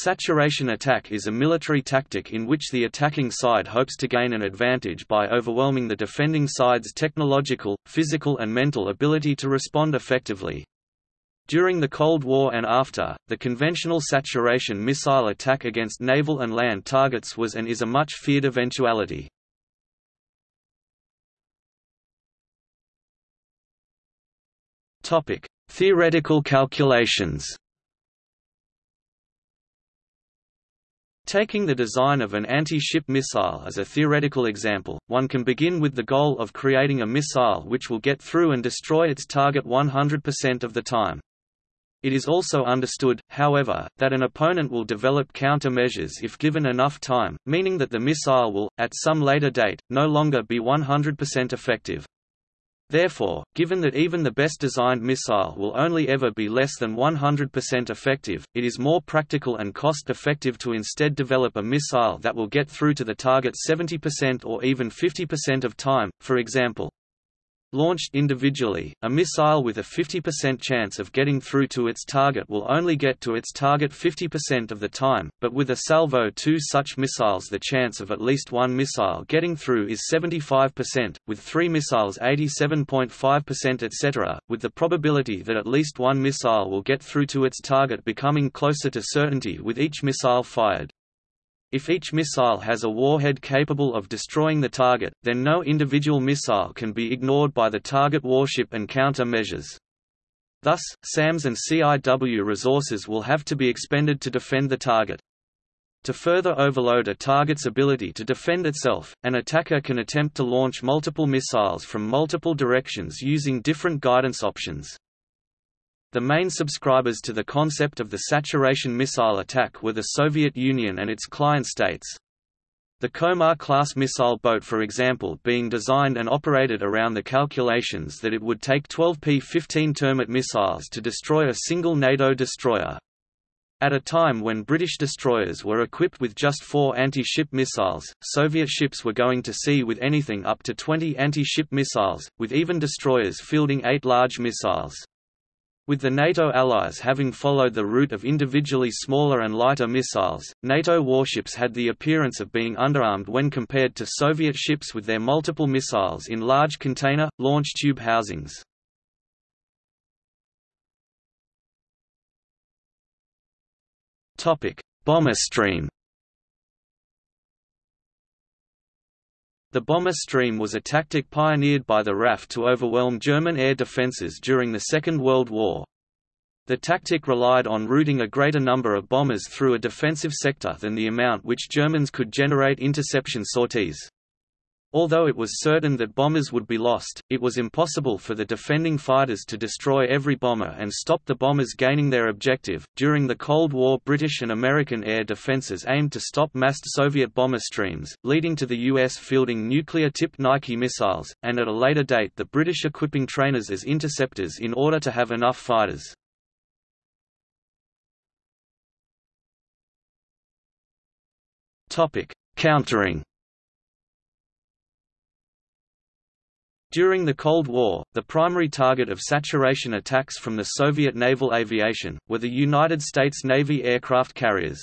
Saturation attack is a military tactic in which the attacking side hopes to gain an advantage by overwhelming the defending side's technological, physical and mental ability to respond effectively. During the Cold War and after, the conventional saturation missile attack against naval and land targets was and is a much feared eventuality. Theoretical calculations Taking the design of an anti-ship missile as a theoretical example, one can begin with the goal of creating a missile which will get through and destroy its target 100% of the time. It is also understood, however, that an opponent will develop countermeasures if given enough time, meaning that the missile will, at some later date, no longer be 100% effective. Therefore, given that even the best designed missile will only ever be less than 100% effective, it is more practical and cost-effective to instead develop a missile that will get through to the target 70% or even 50% of time, for example, Launched individually, a missile with a 50% chance of getting through to its target will only get to its target 50% of the time, but with a salvo two such missiles the chance of at least one missile getting through is 75%, with three missiles 87.5% etc., with the probability that at least one missile will get through to its target becoming closer to certainty with each missile fired. If each missile has a warhead capable of destroying the target, then no individual missile can be ignored by the target warship and countermeasures. Thus, SAMs and CIW resources will have to be expended to defend the target. To further overload a target's ability to defend itself, an attacker can attempt to launch multiple missiles from multiple directions using different guidance options. The main subscribers to the concept of the saturation missile attack were the Soviet Union and its client states. The Komar-class missile boat for example being designed and operated around the calculations that it would take 12 P-15 Termit missiles to destroy a single NATO destroyer. At a time when British destroyers were equipped with just four anti-ship missiles, Soviet ships were going to sea with anything up to 20 anti-ship missiles, with even destroyers fielding eight large missiles. With the NATO allies having followed the route of individually smaller and lighter missiles, NATO warships had the appearance of being underarmed when compared to Soviet ships with their multiple missiles in large container, launch tube housings. Bomber stream The bomber stream was a tactic pioneered by the RAF to overwhelm German air defences during the Second World War. The tactic relied on routing a greater number of bombers through a defensive sector than the amount which Germans could generate interception sorties. Although it was certain that bombers would be lost, it was impossible for the defending fighters to destroy every bomber and stop the bombers gaining their objective. During the Cold War, British and American air defenses aimed to stop massed Soviet bomber streams, leading to the US fielding nuclear tipped Nike missiles, and at a later date, the British equipping trainers as interceptors in order to have enough fighters. Countering During the Cold War, the primary target of saturation attacks from the Soviet naval aviation, were the United States Navy aircraft carriers.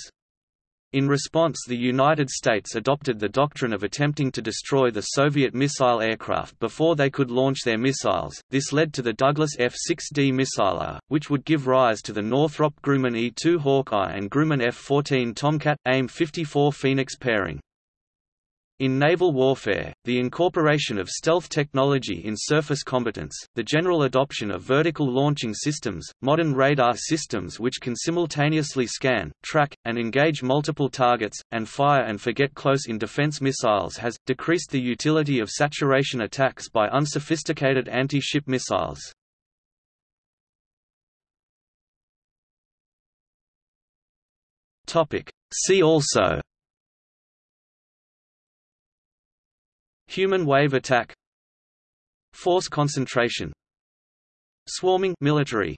In response the United States adopted the doctrine of attempting to destroy the Soviet missile aircraft before they could launch their missiles. This led to the Douglas F-6D Missileer, which would give rise to the Northrop Grumman E-2 Hawkeye and Grumman F-14 Tomcat, AIM-54 Phoenix pairing. In naval warfare, the incorporation of stealth technology in surface combatants, the general adoption of vertical launching systems, modern radar systems which can simultaneously scan, track, and engage multiple targets, and fire and forget close-in defense missiles has, decreased the utility of saturation attacks by unsophisticated anti-ship missiles. See also Human wave attack. Force concentration. Swarming military